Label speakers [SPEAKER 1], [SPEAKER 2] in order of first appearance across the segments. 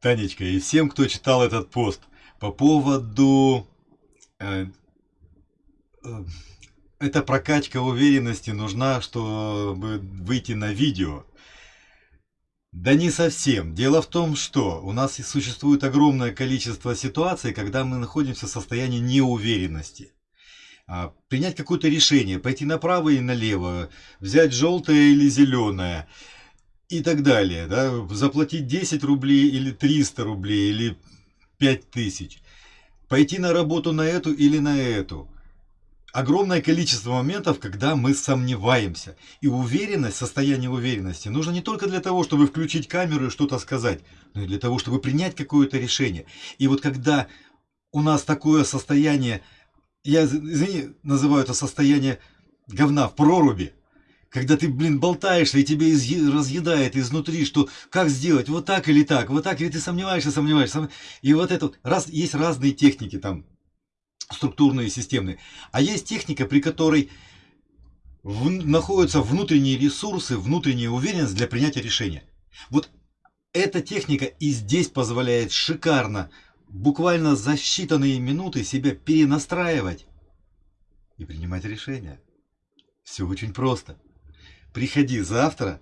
[SPEAKER 1] Танечка, и всем, кто читал этот пост по поводу... Э, э, эта прокачка уверенности нужна, чтобы выйти на видео. Да не совсем. Дело в том, что у нас существует огромное количество ситуаций, когда мы находимся в состоянии неуверенности. А, принять какое-то решение, пойти направо и налево, взять желтое или зеленое и так далее. Да? Заплатить 10 рублей или 300 рублей или 5000. Пойти на работу на эту или на эту огромное количество моментов, когда мы сомневаемся. И уверенность, состояние уверенности нужно не только для того, чтобы включить камеру и что-то сказать, но и для того, чтобы принять какое-то решение. И вот когда у нас такое состояние, я, извини, называю это состояние говна в проруби, когда ты, блин, болтаешься и тебе разъедает изнутри, что как сделать, вот так или так, вот так, или ты сомневаешься, сомневаешься. И вот это, раз, есть разные техники там, структурные, системные. А есть техника, при которой в, находятся внутренние ресурсы, внутренняя уверенность для принятия решения. Вот эта техника и здесь позволяет шикарно, буквально за считанные минуты себя перенастраивать и принимать решения. Все очень просто. Приходи завтра,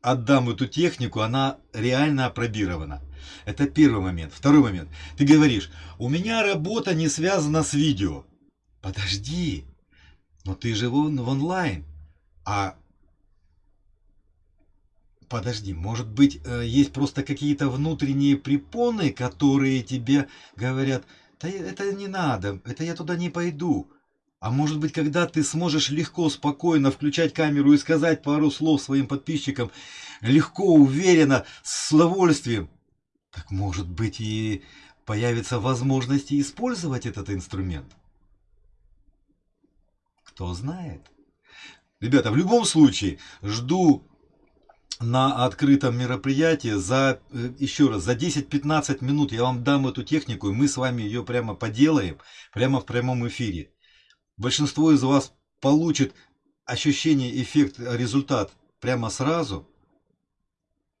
[SPEAKER 1] отдам эту технику, она реально опробирована. Это первый момент. Второй момент. Ты говоришь, у меня работа не связана с видео. Подожди, но ты же в, в онлайн. А подожди, может быть, э, есть просто какие-то внутренние препоны, которые тебе говорят, да это не надо, это я туда не пойду. А может быть, когда ты сможешь легко, спокойно включать камеру и сказать пару слов своим подписчикам, легко, уверенно, с удовольствием, так может быть и появится возможность использовать этот инструмент. Кто знает. Ребята, в любом случае, жду на открытом мероприятии за, э, еще раз, за 10-15 минут я вам дам эту технику, и мы с вами ее прямо поделаем, прямо в прямом эфире. Большинство из вас получит ощущение, эффект, результат прямо сразу.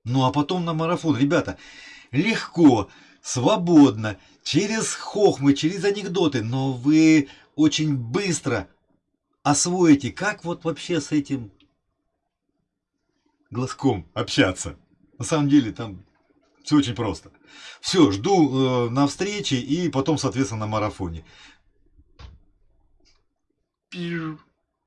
[SPEAKER 1] Ну а потом на марафон. Ребята, легко, свободно, через хохмы, через анекдоты, но вы очень быстро освоите, как вот вообще с этим глазком общаться. На самом деле там все очень просто. Все, жду э, на встрече и потом, соответственно, на марафоне. Pew.